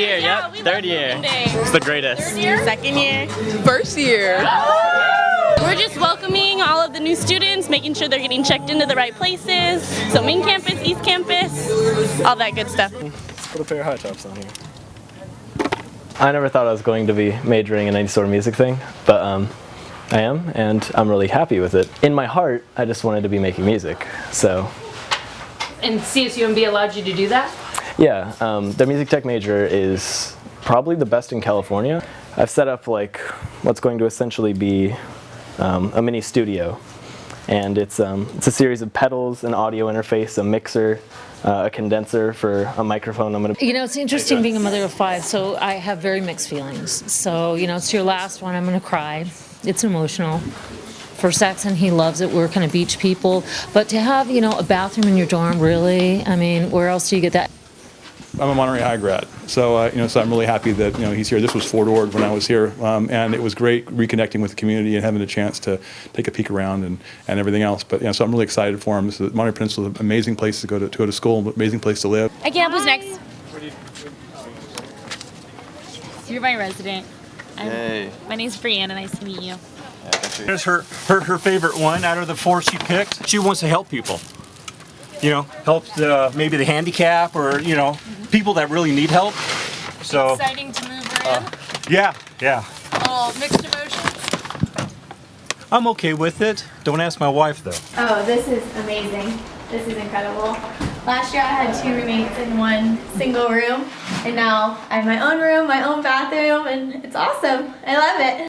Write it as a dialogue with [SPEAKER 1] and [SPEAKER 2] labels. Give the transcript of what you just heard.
[SPEAKER 1] year,
[SPEAKER 2] Yeah,
[SPEAKER 1] yep. Third year. It's the greatest.
[SPEAKER 2] Second year.
[SPEAKER 3] First year.
[SPEAKER 2] We're just welcoming all of the new students, making sure they're getting checked into the right places. So main campus, east campus, all that good stuff.
[SPEAKER 1] Let's put a pair of high tops on here. I never thought I was going to be majoring in any sort of music thing, but um, I am, and I'm really happy with it. In my heart, I just wanted to be making music, so
[SPEAKER 4] And CSUMB allowed you to do that?
[SPEAKER 1] Yeah. Um, the music tech major is probably the best in California. I've set up like what's going to essentially be um, a mini studio, and it's um, it's a series of pedals, an audio interface, a mixer, uh, a condenser for a microphone. I'm gonna
[SPEAKER 4] You know, it's interesting being a mother of five, so I have very mixed feelings. So, you know, it's your last one, I'm gonna cry. It's emotional. For Saxon, he loves it, we're kind of beach people. But to have, you know, a bathroom in your dorm, really, I mean, where else do you get that?
[SPEAKER 5] I'm a Monterey High grad, so uh, you know, so I'm really happy that you know he's here. This was Fort Ord when I was here, um, and it was great reconnecting with the community and having a chance to take a peek around and, and everything else. But you know, so I'm really excited for him. This is, Monterey Peninsula is an amazing place to go to, to go to school, amazing place to live.
[SPEAKER 6] I can't. Who's next? You're my resident. I'm, My name's Brianna. Nice to meet you.
[SPEAKER 7] It's her, her, her favorite one out of the four she picked. She wants to help people. You know, help the, maybe the handicap or, you know, people that really need help. So,
[SPEAKER 6] Exciting to move her in.
[SPEAKER 7] Uh, yeah, yeah.
[SPEAKER 6] Oh, mixed emotions.
[SPEAKER 7] I'm okay with it. Don't ask my wife though.
[SPEAKER 8] Oh, this is amazing. This is incredible. Last year I had two roommates in one single room, and now I have my own room, my own bathroom, and it's awesome. I love it.